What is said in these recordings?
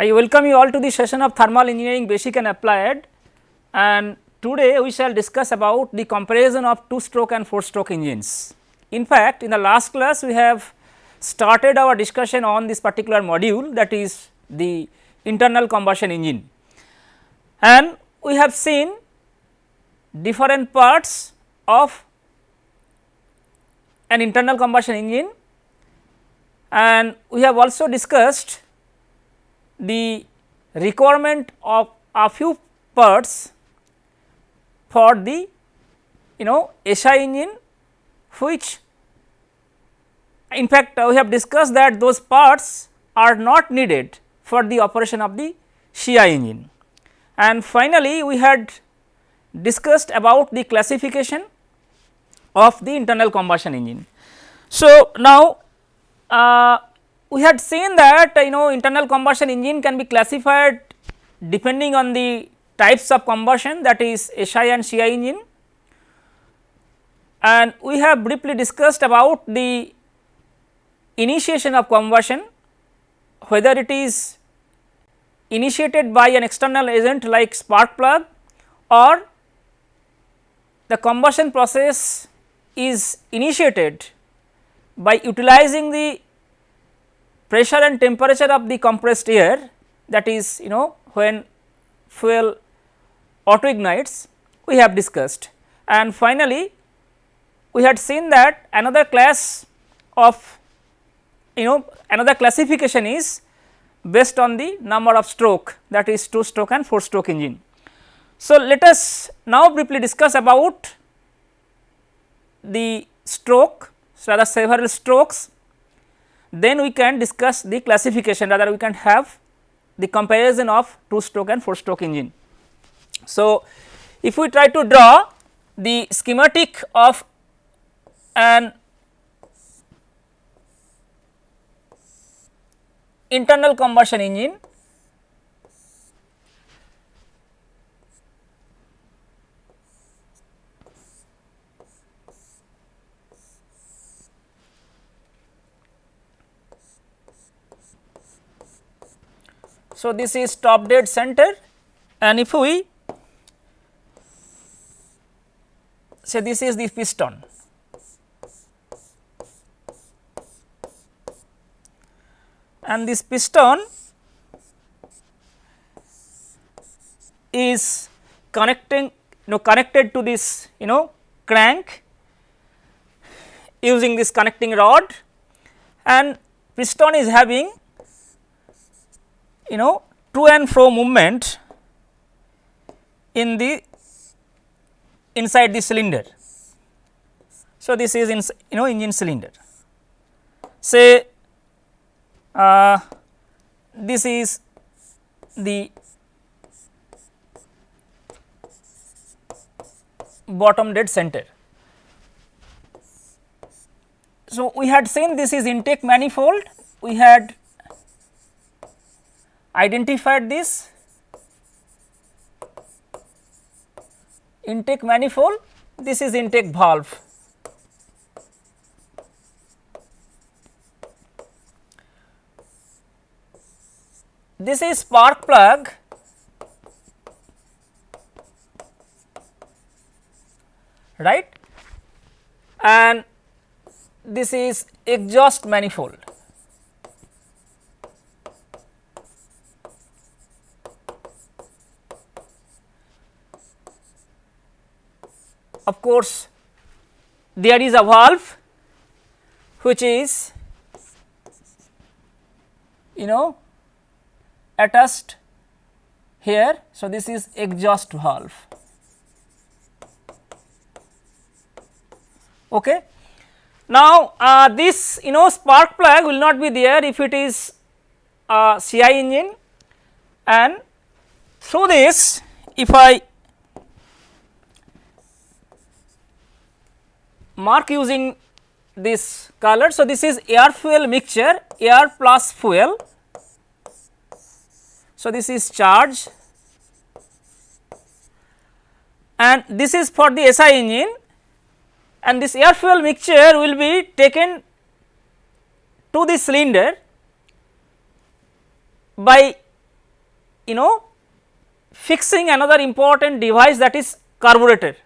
I welcome you all to the session of thermal engineering basic and applied. And today we shall discuss about the comparison of 2 stroke and 4 stroke engines. In fact, in the last class we have started our discussion on this particular module that is the internal combustion engine. And we have seen different parts of an internal combustion engine. And we have also discussed the requirement of a few parts for the you know SI engine which in fact we have discussed that those parts are not needed for the operation of the CI engine. And finally, we had discussed about the classification of the internal combustion engine. So, now uh, we had seen that you know internal combustion engine can be classified depending on the types of combustion that is SI and CI engine. And we have briefly discussed about the initiation of combustion whether it is initiated by an external agent like spark plug or the combustion process is initiated by utilizing the pressure and temperature of the compressed air that is you know when fuel auto ignites we have discussed. And finally, we had seen that another class of you know another classification is based on the number of stroke that is 2 stroke and 4 stroke engine. So, let us now briefly discuss about the stroke, so rather several strokes, then we can discuss the classification rather we can have the comparison of 2 stroke and 4 stroke engine. So, if we try to draw the schematic of an internal combustion engine So, this is top dead center and if we say this is the piston. And this piston is connecting you know connected to this you know crank using this connecting rod. And piston is having you know to and fro movement in the inside the cylinder. So, this is in you know engine cylinder. Say uh, this is the bottom dead center. So, we had seen this is intake manifold, we had identified this intake manifold, this is intake valve. this is spark plug right and this is exhaust manifold. Course, there is a valve which is you know attached here. So, this is exhaust valve. Okay. Now, uh, this you know spark plug will not be there if it is a CI engine and through this if I mark using this color. So, this is air fuel mixture air plus fuel. So, this is charge. And this is for the SI engine. And this air fuel mixture will be taken to the cylinder by you know fixing another important device that is carburetor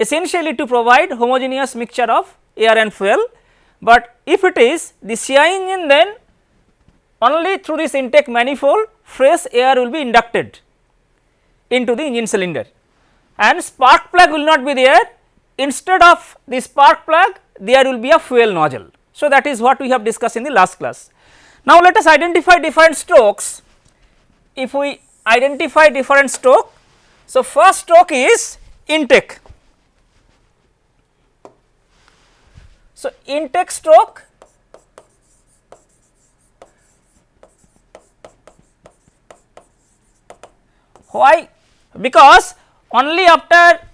essentially to provide homogeneous mixture of air and fuel, but if it is the CI engine then only through this intake manifold fresh air will be inducted into the engine cylinder and spark plug will not be there instead of the spark plug there will be a fuel nozzle. So, that is what we have discussed in the last class. Now, let us identify different strokes. If we identify different stroke, so first stroke is intake. So, intake stroke why because only after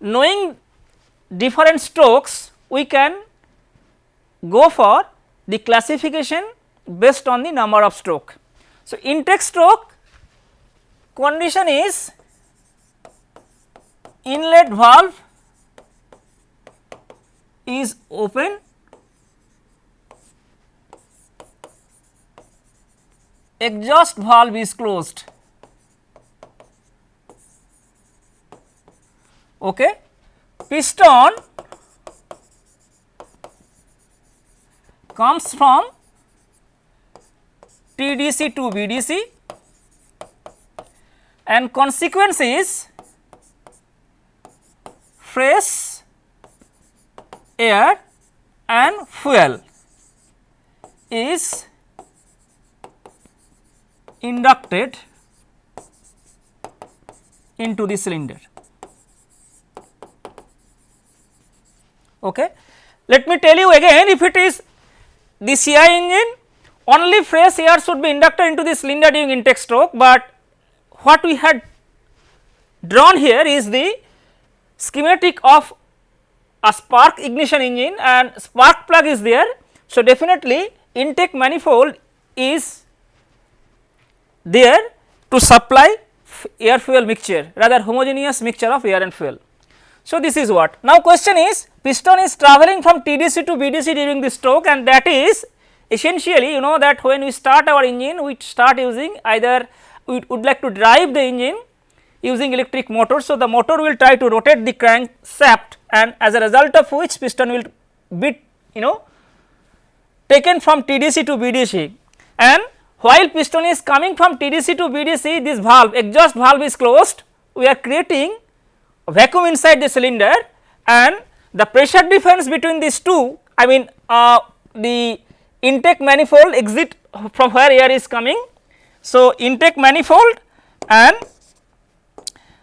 knowing different strokes we can go for the classification based on the number of stroke. So, intake stroke condition is inlet valve is open exhaust valve is closed. Okay. Piston comes from TDC to BDC and consequence is fresh air and fuel is inducted into the cylinder. Okay. Let me tell you again if it is the CI engine only fresh air should be inducted into the cylinder during intake stroke, but what we had drawn here is the schematic of a spark ignition engine and spark plug is there. So, definitely intake manifold is there to supply air fuel mixture rather homogeneous mixture of air and fuel. So, this is what. Now, question is piston is travelling from TDC to BDC during the stroke and that is essentially you know that when we start our engine we start using either we would like to drive the engine using electric motor. So, the motor will try to rotate the crank shaft and as a result of which piston will be you know taken from TDC to BDC and while piston is coming from TDC to BDC this valve exhaust valve is closed we are creating vacuum inside the cylinder and the pressure difference between these two I mean uh, the intake manifold exit from where air is coming. So, intake manifold and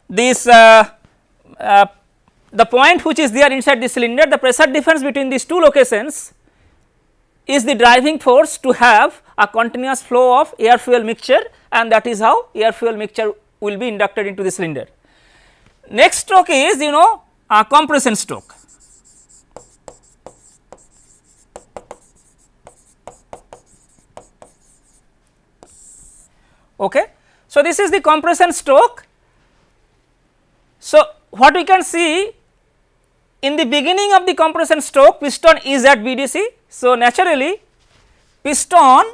this uh, uh, the point which is there inside the cylinder the pressure difference between these two locations is the driving force to have a continuous flow of air fuel mixture and that is how air fuel mixture will be inducted into the cylinder. Next stroke is you know a compression stroke. Okay. So, this is the compression stroke. So, what we can see in the beginning of the compression stroke piston is at BDC. So, naturally piston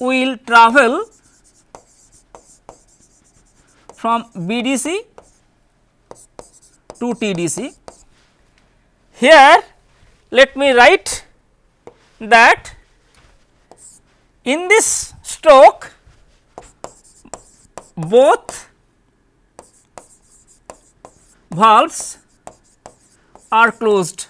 will travel from BDC to TDC. Here let me write that in this stroke both valves are closed.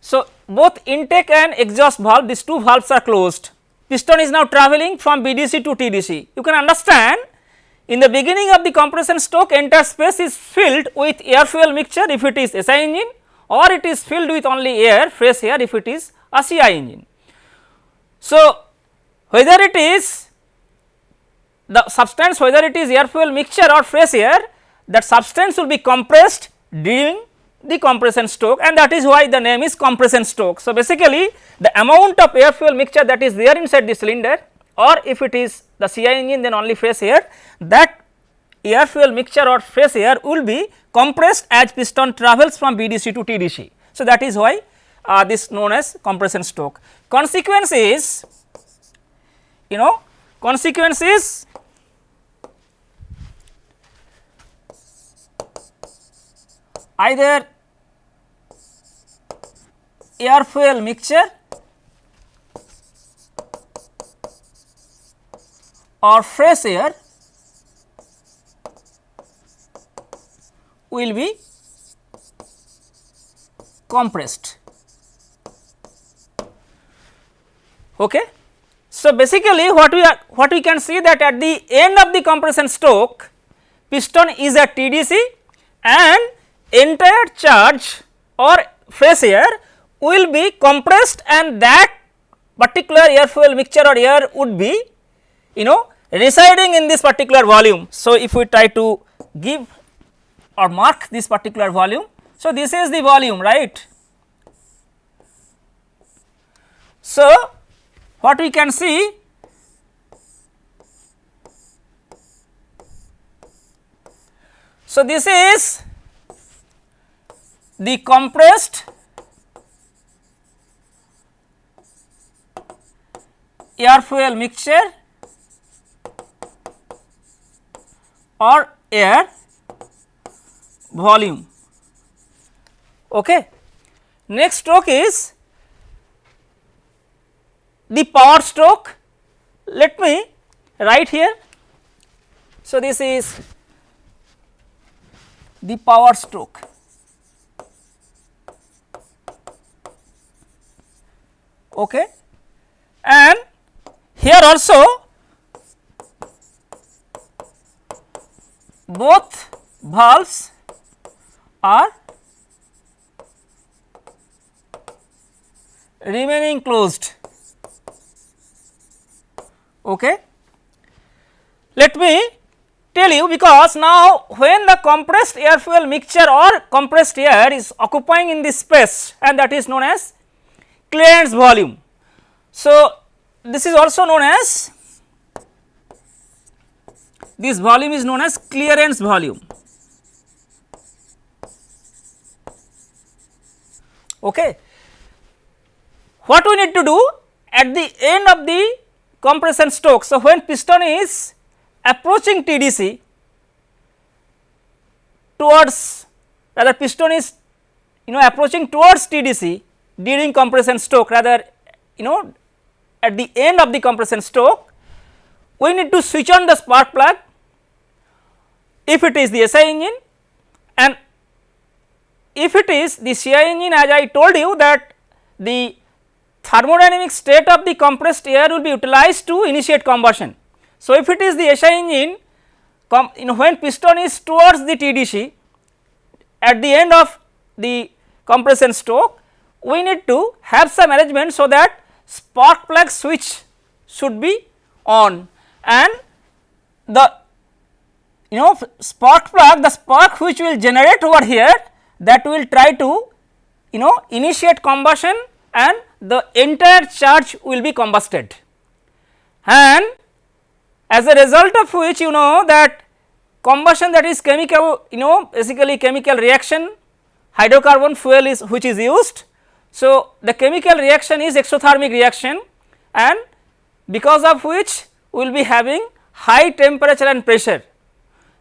So, both intake and exhaust valve these two valves are closed. Piston is now travelling from BDC to TDC. You can understand in the beginning of the compression stroke entire space is filled with air fuel mixture if it is SI engine or it is filled with only air fresh air if it is a CI engine. So, whether it is the substance whether it is air fuel mixture or fresh air that substance will be compressed during the compression stroke and that is why the name is compression stroke. So, basically the amount of air fuel mixture that is there inside the cylinder or if it is the CI engine then only fresh air that air fuel mixture or fresh air will be compressed as piston travels from BDC to TDC. So, that is why uh, this known as compression stroke. Consequence is you know consequence is either air fuel mixture or fresh air will be compressed. Okay. So, basically what we are what we can see that at the end of the compression stroke piston is at TDC and entire charge or fresh air will be compressed and that particular air fuel mixture or air would be you know residing in this particular volume. So, if we try to give or mark this particular volume. So, this is the volume right. So, what we can see So, this is the compressed air fuel mixture or air volume. Okay. Next stroke is the power stroke. Let me write here. So, this is the power stroke. Okay. And here also both valves are remaining closed. Okay. Let me tell you because now when the compressed air fuel mixture or compressed air is occupying in this space and that is known as clearance volume. So, this is also known as this volume is known as clearance volume. Okay. What we need to do at the end of the compression stroke. So, when piston is approaching TDC towards rather piston is you know approaching towards TDC during compression stroke rather you know at the end of the compression stroke we need to switch on the spark plug if it is the SI engine and if it is the CI engine as I told you that the thermodynamic state of the compressed air will be utilized to initiate combustion. So, if it is the SI engine you know when piston is towards the TDC at the end of the compression stroke we need to have some arrangement so that spark plug switch should be on and the you know spark plug the spark which will generate over here that will try to you know initiate combustion and the entire charge will be combusted and as a result of which you know that combustion that is chemical you know basically chemical reaction hydrocarbon fuel is which is used. So, the chemical reaction is exothermic reaction and because of which we will be having high temperature and pressure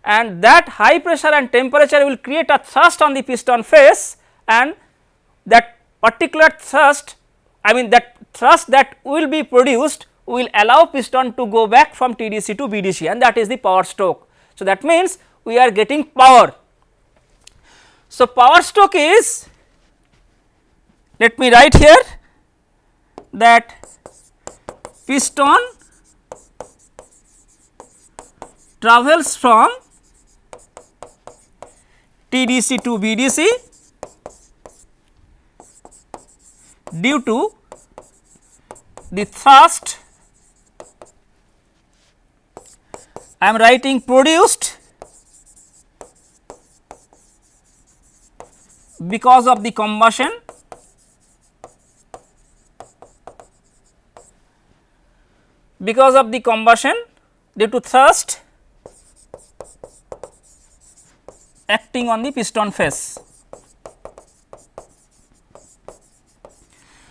and that high pressure and temperature will create a thrust on the piston face and that particular thrust I mean that thrust that will be produced will allow piston to go back from TDC to BDC and that is the power stroke. So, that means we are getting power. So, power stroke is let me write here that piston travels from TDC to BDC due to the thrust. I am writing produced because of the combustion because of the combustion due to thrust acting on the piston face.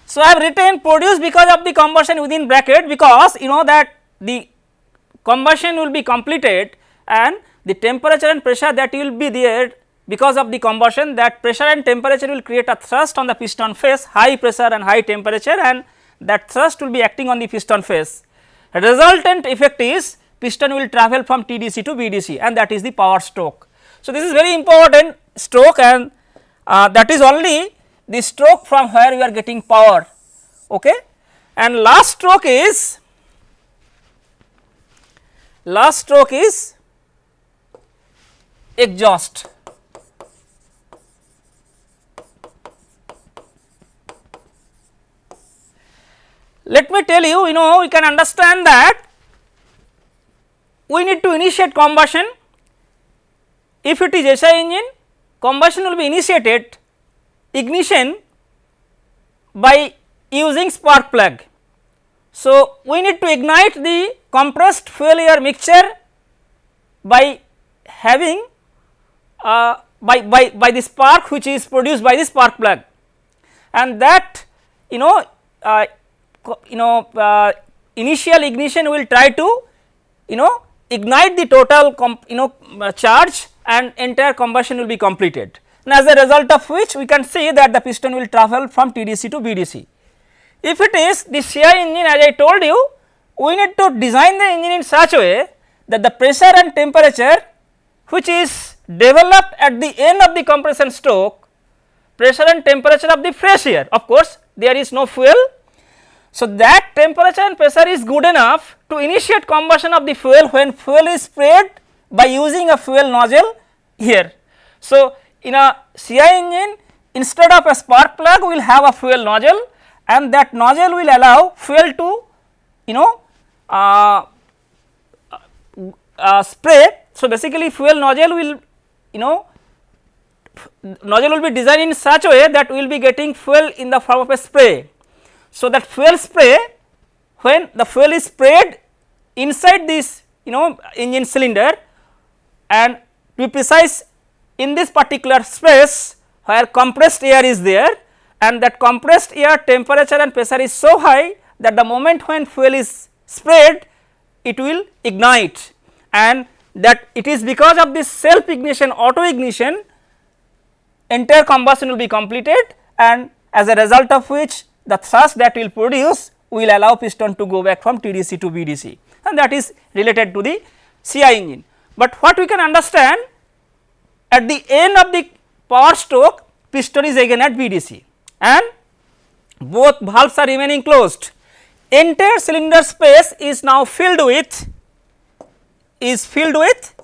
So, I have written produced because of the combustion within bracket because you know that the combustion will be completed and the temperature and pressure that will be there because of the combustion that pressure and temperature will create a thrust on the piston face high pressure and high temperature and that thrust will be acting on the piston face. Resultant effect is piston will travel from TDC to BDC and that is the power stroke. So, this is very important stroke and uh, that is only the stroke from where we are getting power okay. and last stroke is last stroke is exhaust. Let me tell you, you know we can understand that we need to initiate combustion. If it is SI engine, combustion will be initiated ignition by using spark plug. So, we need to ignite the compressed fuel air mixture by having uh, by, by, by the spark which is produced by the spark plug and that you know uh, you know uh, initial ignition will try to you know ignite the total you know uh, charge and entire combustion will be completed and as a result of which we can see that the piston will travel from TDC to BDC. If it is the CI engine as I told you we need to design the engine in such a way that the pressure and temperature which is developed at the end of the compression stroke pressure and temperature of the fresh air of course there is no fuel so, that temperature and pressure is good enough to initiate combustion of the fuel when fuel is sprayed by using a fuel nozzle here. So, in a CI engine instead of a spark plug we will have a fuel nozzle and that nozzle will allow fuel to you know uh, uh, spray. So, basically fuel nozzle will you know nozzle will be designed in such a way that we will be getting fuel in the form of a spray so, that fuel spray when the fuel is sprayed inside this you know engine cylinder and to be precise in this particular space where compressed air is there and that compressed air temperature and pressure is so high that the moment when fuel is sprayed it will ignite. And that it is because of this self ignition auto ignition entire combustion will be completed and as a result of which the thrust that will produce will allow piston to go back from TDC to BDC and that is related to the CI engine. But what we can understand at the end of the power stroke piston is again at BDC and both valves are remaining closed. Entire cylinder space is now filled with is filled with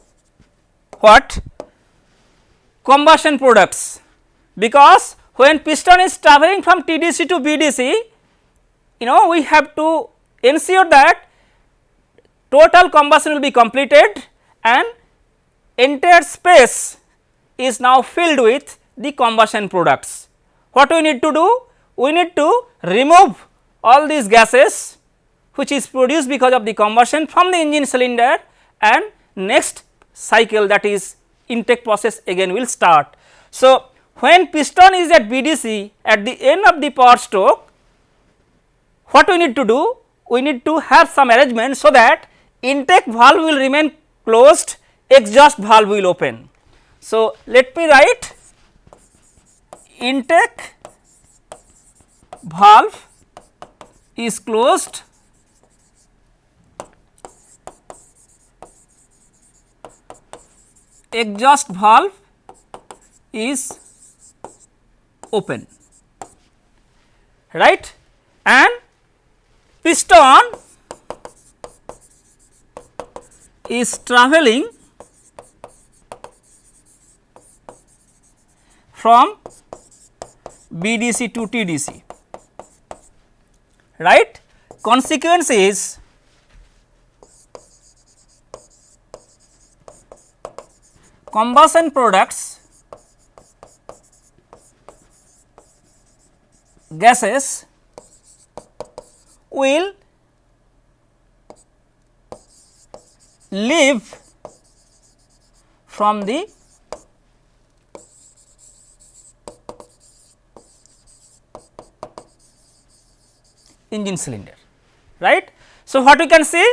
what combustion products because when piston is travelling from TDC to BDC, you know we have to ensure that total combustion will be completed and entire space is now filled with the combustion products. What we need to do? We need to remove all these gases which is produced because of the combustion from the engine cylinder and next cycle that is intake process again will start. So, when piston is at BDC at the end of the power stroke, what we need to do? We need to have some arrangement so that intake valve will remain closed, exhaust valve will open. So, let me write intake valve is closed exhaust valve is open. Right? And piston is traveling from BDC to TDC right. Consequence is combustion products gases will leave from the engine cylinder right. So, what we can see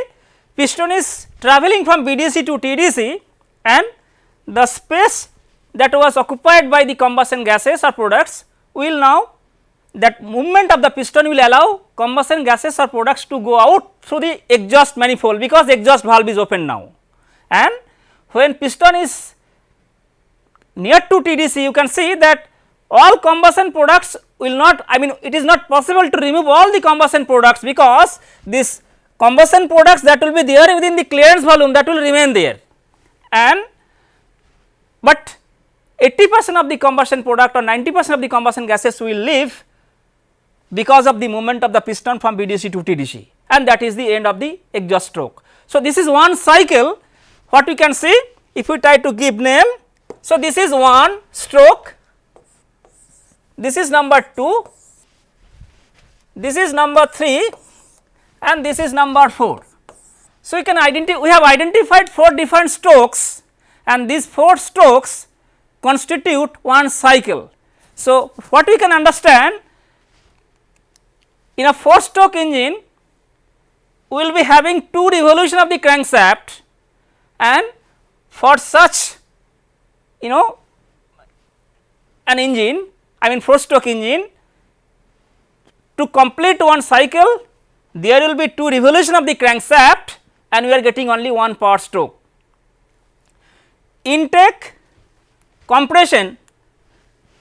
piston is travelling from BDC to TDC and the space that was occupied by the combustion gases or products will now that movement of the piston will allow combustion gases or products to go out through the exhaust manifold because exhaust valve is open now. And when piston is near to TDC you can see that all combustion products will not I mean it is not possible to remove all the combustion products because this combustion products that will be there within the clearance volume that will remain there. And but 80 percent of the combustion product or 90 percent of the combustion gases will leave because of the movement of the piston from BDC to TDC and that is the end of the exhaust stroke. So, this is one cycle what we can see if we try to give name. So, this is one stroke, this is number 2, this is number 3 and this is number 4. So, we can identify we have identified 4 different strokes and these 4 strokes constitute one cycle. So, what we can understand in a 4 stroke engine we will be having 2 revolution of the crankshaft and for such you know an engine I mean 4 stroke engine to complete one cycle there will be 2 revolution of the crankshaft and we are getting only one power stroke. Intake, compression,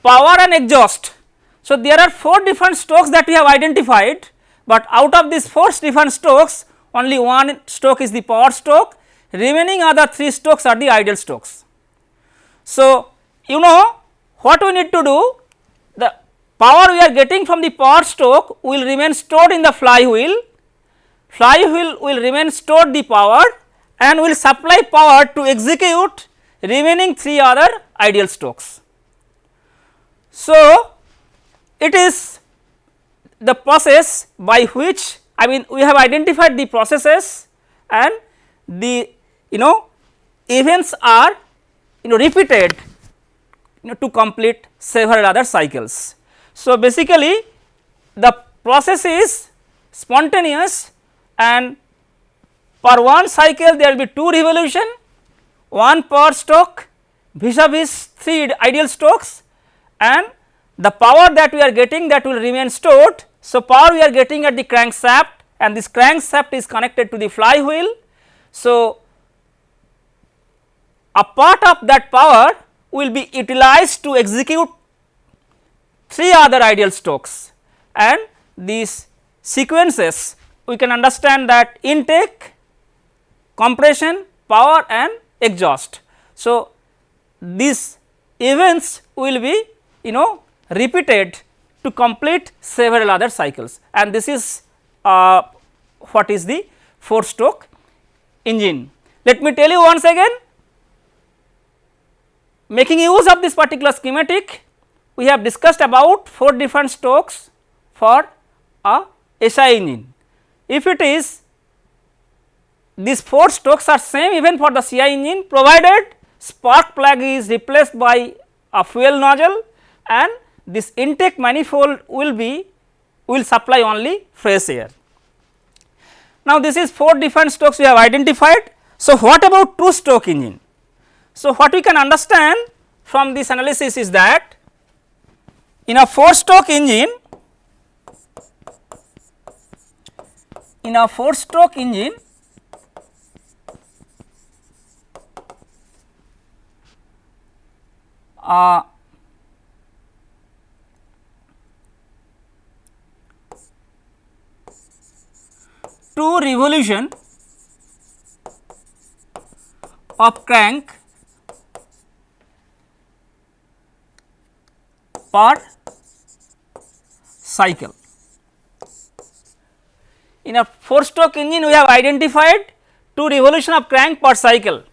power and exhaust so, there are 4 different strokes that we have identified, but out of these 4 different strokes only one stroke is the power stroke remaining other 3 strokes are the ideal strokes. So, you know what we need to do the power we are getting from the power stroke will remain stored in the flywheel, flywheel will remain stored the power and will supply power to execute remaining 3 other ideal strokes. So, it is the process by which I mean we have identified the processes and the you know events are you know repeated you know to complete several other cycles. So, basically the process is spontaneous and per one cycle there will be 2 revolution, 1 per stroke vis-a-vis 3 ideal strokes and the power that we are getting that will remain stored. So, power we are getting at the crankshaft and this crankshaft is connected to the flywheel. So, a part of that power will be utilized to execute 3 other ideal strokes and these sequences we can understand that intake, compression, power and exhaust. So, these events will be you know repeated to complete several other cycles and this is uh, what is the 4 stroke engine. Let me tell you once again making use of this particular schematic we have discussed about 4 different strokes for a SI engine. If it is these 4 strokes are same even for the CI engine provided spark plug is replaced by a fuel nozzle and this intake manifold will be will supply only fresh air. Now, this is 4 different strokes we have identified. So, what about 2 stroke engine? So, what we can understand from this analysis is that in a 4 stroke engine in a 4 stroke engine uh, two revolution of crank per cycle. In a 4 stroke engine we have identified 2 revolution of crank per cycle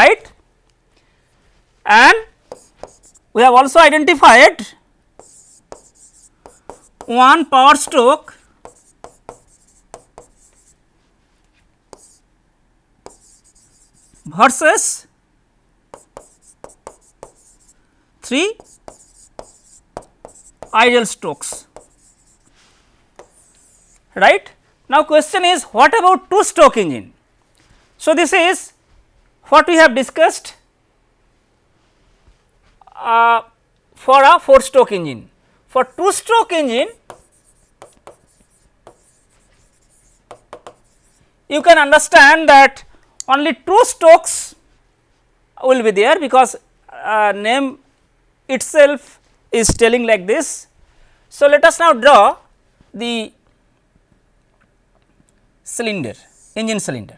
right and we have also identified one power stroke versus 3 ideal strokes. right. Now, question is what about two stroke engine? So, this is what we have discussed uh, for a 4 stroke engine. For 2 stroke engine you can understand that only 2 strokes will be there because uh, name itself is telling like this. So, let us now draw the cylinder engine cylinder.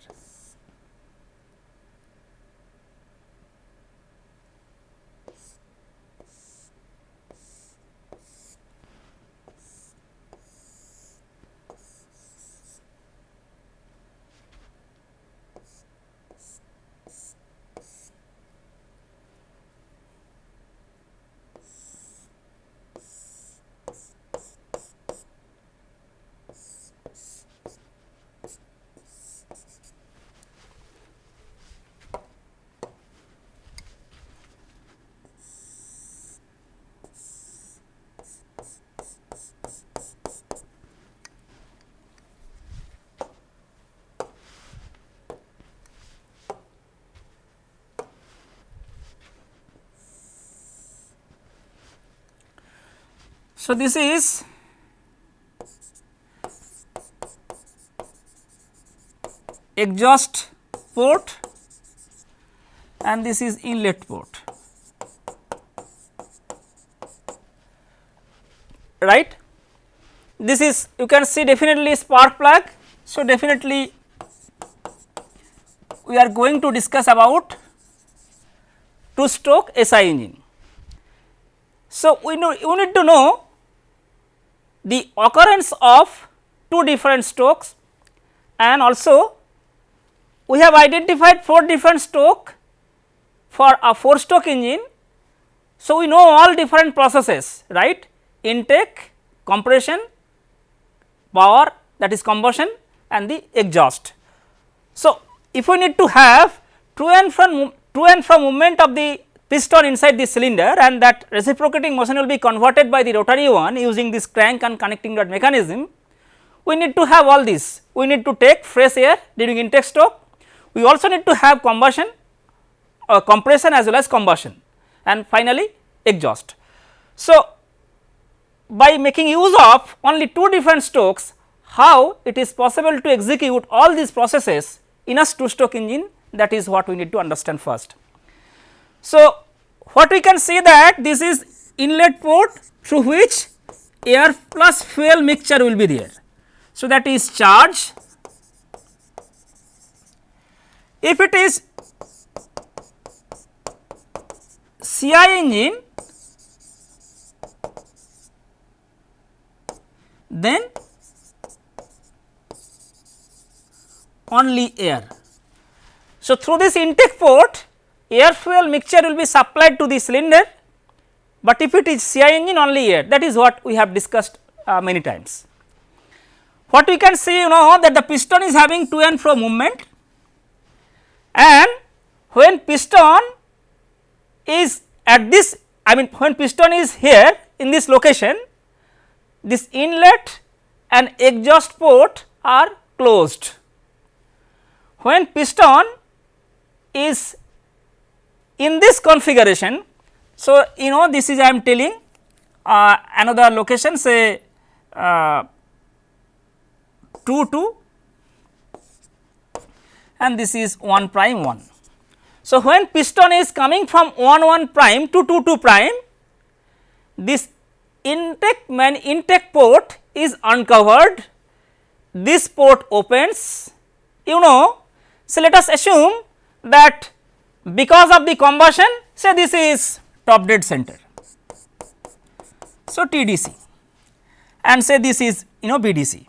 So, this is exhaust port and this is inlet port right. This is you can see definitely spark plug. So, definitely we are going to discuss about two stroke SI engine. So, we know you need to know the occurrence of two different strokes and also we have identified 4 different stroke for a 4 stroke engine. So, we know all different processes right intake, compression, power that is combustion and the exhaust. So, if we need to have to and from to and from movement of the piston inside the cylinder and that reciprocating motion will be converted by the rotary one using this crank and connecting rod mechanism. We need to have all this, we need to take fresh air during intake stroke, we also need to have combustion uh, compression as well as combustion and finally exhaust. So, by making use of only two different strokes how it is possible to execute all these processes in a two stroke engine that is what we need to understand first. So, what we can see that this is inlet port through which air plus fuel mixture will be there. So, that is charge. If it is CI engine then only air. So, through this intake port air fuel mixture will be supplied to the cylinder, but if it is CI engine only air that is what we have discussed uh, many times. What we can see you know that the piston is having to and fro movement and when piston is at this I mean when piston is here in this location this inlet and exhaust port are closed. When piston is in this configuration, so you know this is I am telling uh, another location say uh, 2 2 and this is 1 prime 1. So, when piston is coming from 1 1 prime to 2 2 prime, this intake man intake port is uncovered, this port opens, you know. So, let us assume that because of the combustion say this is top dead center. So, TDC and say this is you know BDC.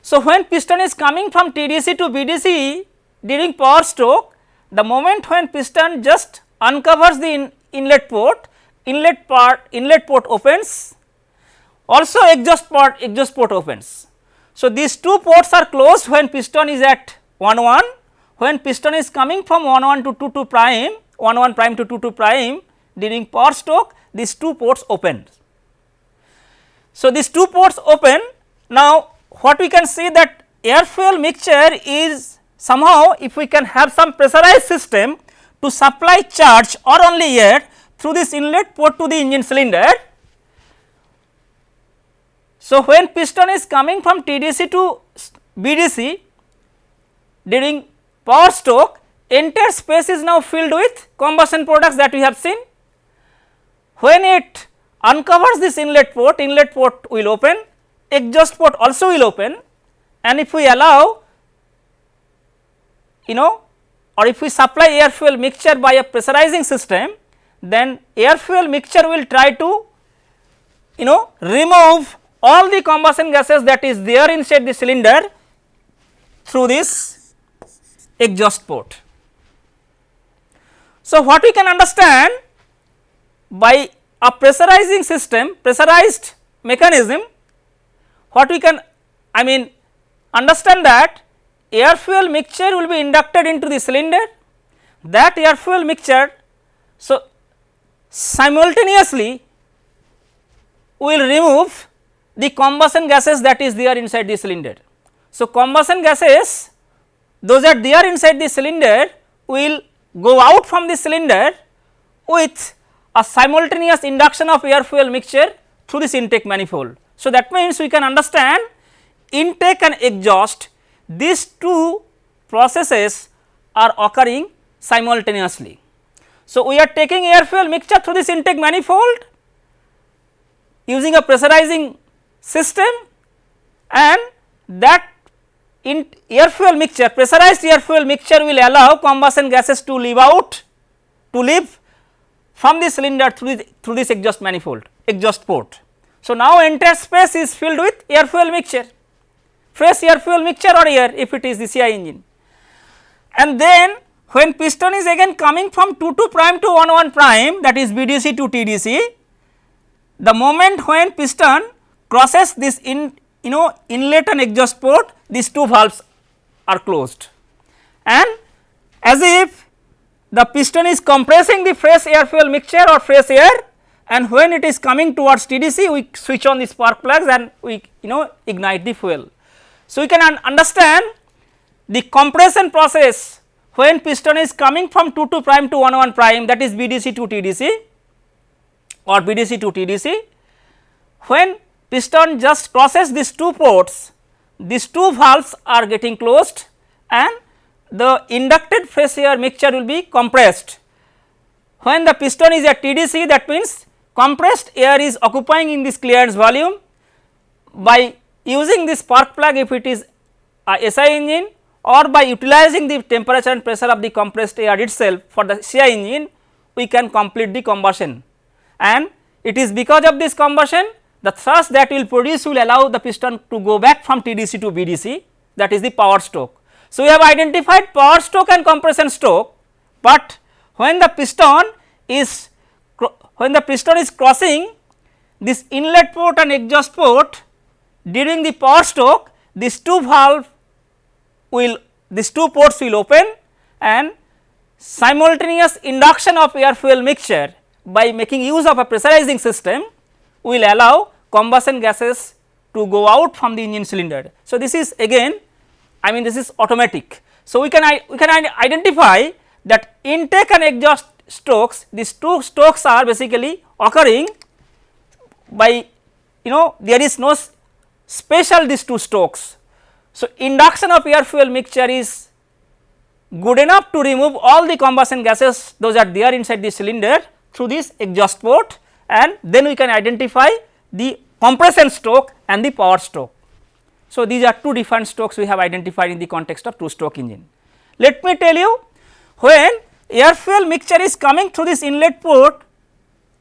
So, when piston is coming from TDC to BDC during power stroke the moment when piston just uncovers the in inlet port inlet part inlet port opens also exhaust port exhaust port opens. So, these two ports are closed when piston is at 1 1 when piston is coming from 1 1 to 2 2 prime 1 1 prime to 2 2 prime during power stroke these two ports open. So, these two ports open now what we can see that air fuel mixture is somehow if we can have some pressurized system to supply charge or only air through this inlet port to the engine cylinder. So, when piston is coming from TDC to BDC during power stroke entire space is now filled with combustion products that we have seen. When it uncovers this inlet port, inlet port will open, exhaust port also will open and if we allow you know or if we supply air fuel mixture by a pressurizing system, then air fuel mixture will try to you know remove all the combustion gases that is there inside the cylinder through this exhaust port. So, what we can understand by a pressurizing system, pressurized mechanism, what we can I mean understand that air fuel mixture will be inducted into the cylinder, that air fuel mixture. So, simultaneously will remove the combustion gases that is there inside the cylinder. So, combustion gases those are there inside the cylinder will go out from the cylinder with a simultaneous induction of air fuel mixture through this intake manifold. So, that means we can understand intake and exhaust these two processes are occurring simultaneously. So, we are taking air fuel mixture through this intake manifold using a pressurizing system and that in air fuel mixture pressurized air fuel mixture will allow combustion gases to leave out to leave from the cylinder through, the, through this exhaust manifold exhaust port. So, now entire space is filled with air fuel mixture fresh air fuel mixture or air if it is the CI engine. And then when piston is again coming from 2 2 prime to 1 1 prime that is BDC to TDC, the moment when piston crosses this in you know inlet and exhaust port these two valves are closed and as if the piston is compressing the fresh air fuel mixture or fresh air and when it is coming towards TDC we switch on the spark plugs and we you know ignite the fuel. So, we can un understand the compression process when piston is coming from 2 2 prime to 1 1 prime that is BDC to TDC or BDC to TDC when piston just crosses these two ports these two valves are getting closed and the inducted fresh air mixture will be compressed. When the piston is at TDC that means compressed air is occupying in this clearance volume by using this spark plug if it is a SI engine or by utilizing the temperature and pressure of the compressed air itself for the CI engine we can complete the combustion and it is because of this combustion the thrust that will produce will allow the piston to go back from TDC to BDC that is the power stroke. So, we have identified power stroke and compression stroke, but when the piston is when the piston is crossing this inlet port and exhaust port during the power stroke these two valve will these two ports will open and simultaneous induction of air fuel mixture by making use of a pressurizing system will allow combustion gases to go out from the engine cylinder. So, this is again I mean this is automatic. So, we can we can identify that intake and exhaust strokes these two strokes are basically occurring by you know there is no special these two strokes. So, induction of air fuel mixture is good enough to remove all the combustion gases those are there inside the cylinder through this exhaust port and then we can identify the compression stroke and the power stroke. So, these are two different strokes we have identified in the context of two stroke engine. Let me tell you when air fuel mixture is coming through this inlet port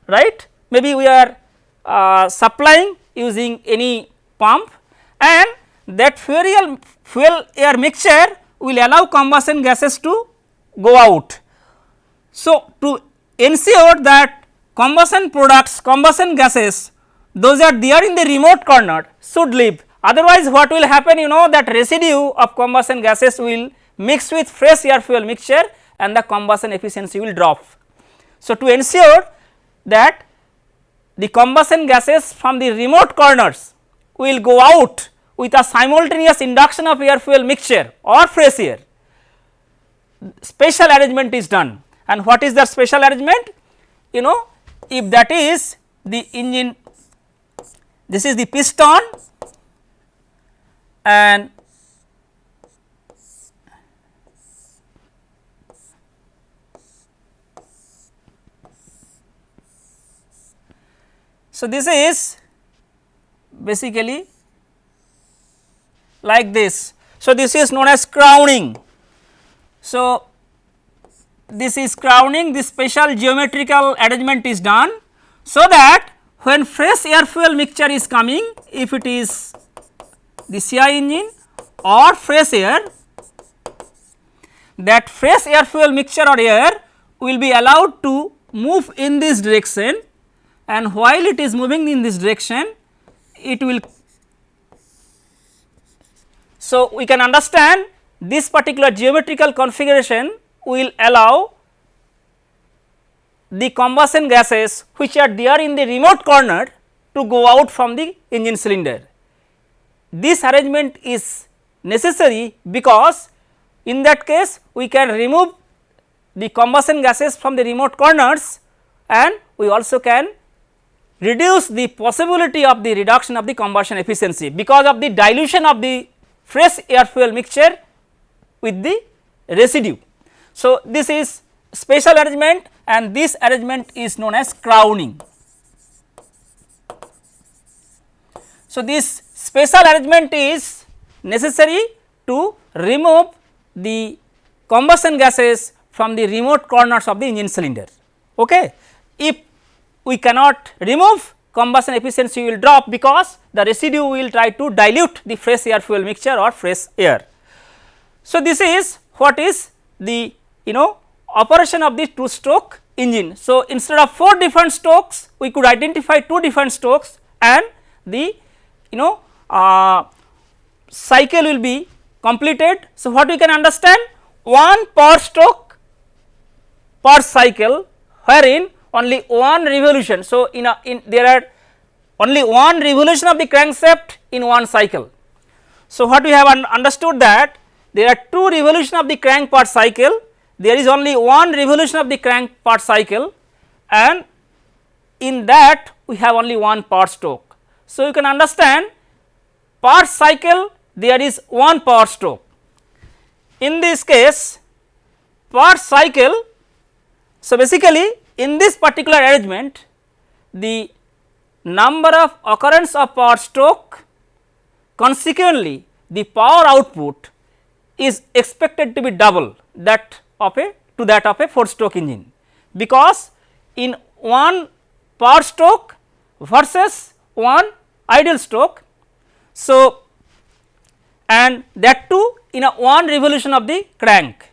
right maybe we are uh, supplying using any pump and that fuel fuel air mixture will allow combustion gases to go out. So, to ensure that combustion products combustion gases those are there in the remote corner should leave. Otherwise what will happen you know that residue of combustion gases will mix with fresh air fuel mixture and the combustion efficiency will drop. So, to ensure that the combustion gases from the remote corners will go out with a simultaneous induction of air fuel mixture or fresh air special arrangement is done. And what is the special arrangement? You know if that is the engine this is the piston and so this is basically like this. So, this is known as crowning. So, this is crowning this special geometrical arrangement is done. So, that when fresh air fuel mixture is coming if it is the CI engine or fresh air that fresh air fuel mixture or air will be allowed to move in this direction and while it is moving in this direction it will. So, we can understand this particular geometrical configuration will allow the combustion gases which are there in the remote corner to go out from the engine cylinder. This arrangement is necessary because in that case we can remove the combustion gases from the remote corners and we also can reduce the possibility of the reduction of the combustion efficiency because of the dilution of the fresh air fuel mixture with the residue. So, this is special arrangement and this arrangement is known as crowning. So, this special arrangement is necessary to remove the combustion gases from the remote corners of the engine cylinder. Okay. If we cannot remove combustion efficiency will drop because the residue will try to dilute the fresh air fuel mixture or fresh air. So, this is what is the you know operation of the two stroke engine. So, instead of 4 different strokes we could identify 2 different strokes and the you know uh, cycle will be completed. So, what we can understand 1 per stroke per cycle wherein only one revolution. So, in a in there are only one revolution of the crankshaft in one cycle. So, what we have un understood that there are two revolution of the crank per cycle, there is only one revolution of the crank per cycle and in that we have only one power stroke. So, you can understand per cycle there is one power stroke. In this case per cycle, so basically in this particular arrangement, the number of occurrence of power stroke consequently the power output is expected to be double that of a to that of a 4 stroke engine because in one power stroke versus one idle stroke. So, and that too in a one revolution of the crank.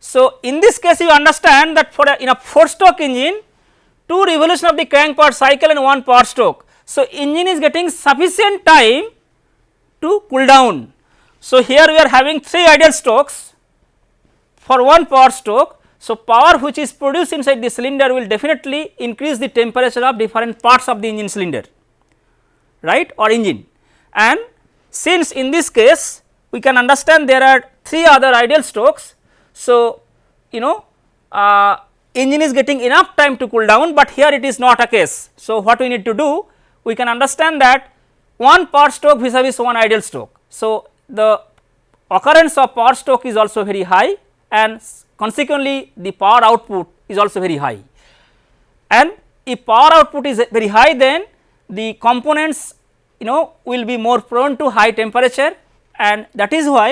So, in this case you understand that for a, in a 4 stroke engine 2 revolution of the crank per cycle and 1 power stroke. So, engine is getting sufficient time to cool down. So, here we are having 3 idle strokes for 1 power stroke. So, power which is produced inside the cylinder will definitely increase the temperature of different parts of the engine cylinder right or engine and since in this case we can understand there are 3 other ideal strokes so, you know uh, engine is getting enough time to cool down, but here it is not a case. So, what we need to do we can understand that one power stroke vis a vis one ideal stroke. So, the occurrence of power stroke is also very high and consequently the power output is also very high and if power output is very high then the components you know will be more prone to high temperature and that is why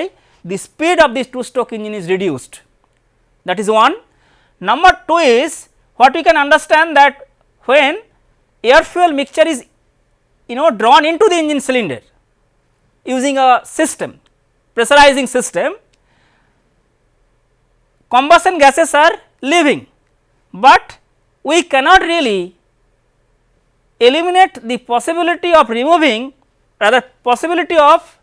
the speed of this 2 stroke engine is reduced that is one. Number 2 is what we can understand that when air fuel mixture is you know drawn into the engine cylinder using a system pressurizing system combustion gases are leaving, but we cannot really eliminate the possibility of removing rather possibility of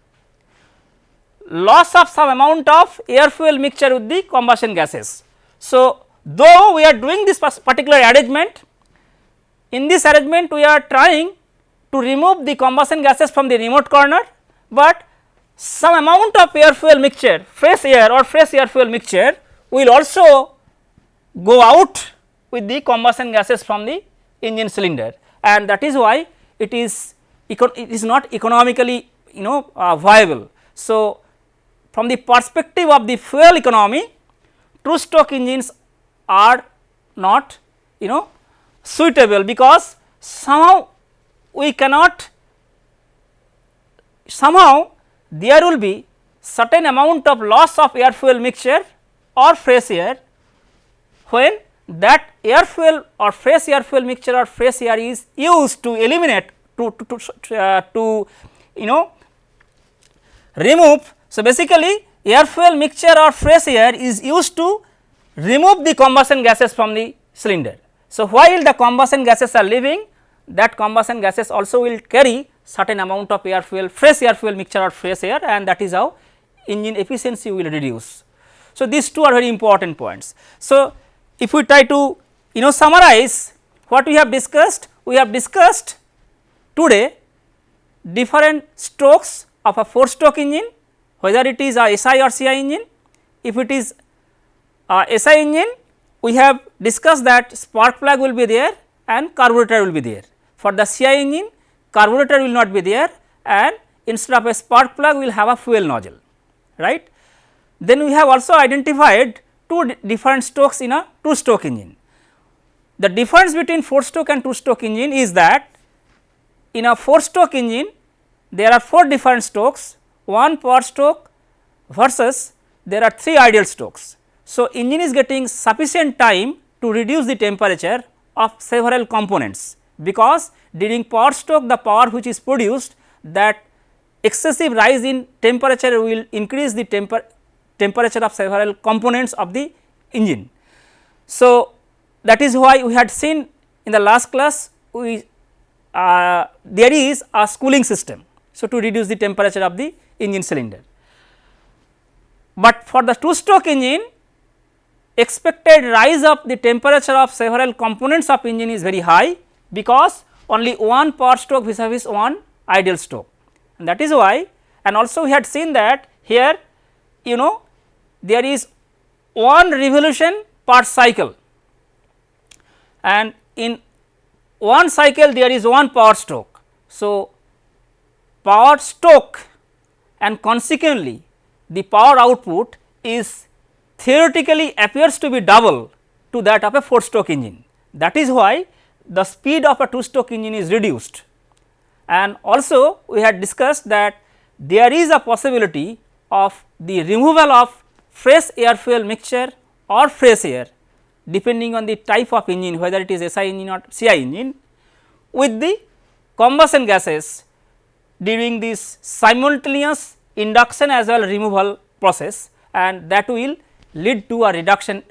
loss of some amount of air fuel mixture with the combustion gases. So, though we are doing this particular arrangement, in this arrangement we are trying to remove the combustion gases from the remote corner, but some amount of air fuel mixture fresh air or fresh air fuel mixture will also go out with the combustion gases from the engine cylinder and that is why it is it is not economically you know uh, viable. So, from the perspective of the fuel economy two stroke engines are not you know suitable because somehow we cannot somehow there will be certain amount of loss of air fuel mixture or fresh air when that air fuel or fresh air fuel mixture or fresh air is used to eliminate to, to, to, uh, to you know remove. So, basically air fuel mixture or fresh air is used to remove the combustion gases from the cylinder. So, while the combustion gases are leaving that combustion gases also will carry certain amount of air fuel fresh air fuel mixture or fresh air and that is how engine efficiency will reduce. So, these two are very important points. So, if we try to you know summarize what we have discussed, we have discussed today different strokes of a 4 stroke engine whether it is a SI or CI engine. If it is a SI engine we have discussed that spark plug will be there and carburetor will be there. For the CI engine carburetor will not be there and instead of a spark plug we will have a fuel nozzle right. Then we have also identified two different strokes in a 2 stroke engine. The difference between 4 stroke and 2 stroke engine is that in a 4 stroke engine there are 4 different strokes, 1 power stroke versus there are 3 ideal strokes. So, engine is getting sufficient time to reduce the temperature of several components because during power stroke the power which is produced that excessive rise in temperature will increase the temper temperature of several components of the engine. So, that is why we had seen in the last class we uh, there is a cooling system. So, to reduce the temperature of the engine cylinder. But for the 2 stroke engine expected rise of the temperature of several components of engine is very high because only one power stroke vis a vis one ideal stroke and that is why and also we had seen that here you know there is one revolution per cycle and in one cycle there is one power stroke. So, power stroke and consequently the power output is theoretically appears to be double to that of a 4 stroke engine. That is why the speed of a 2 stroke engine is reduced and also we had discussed that there is a possibility of the removal of fresh air fuel mixture or fresh air depending on the type of engine whether it is SI engine or CI engine with the combustion gases during this simultaneous induction as well removal process and that will lead to a reduction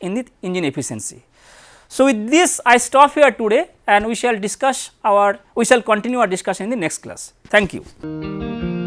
in the engine efficiency. So, with this I stop here today and we shall discuss our we shall continue our discussion in the next class. Thank you.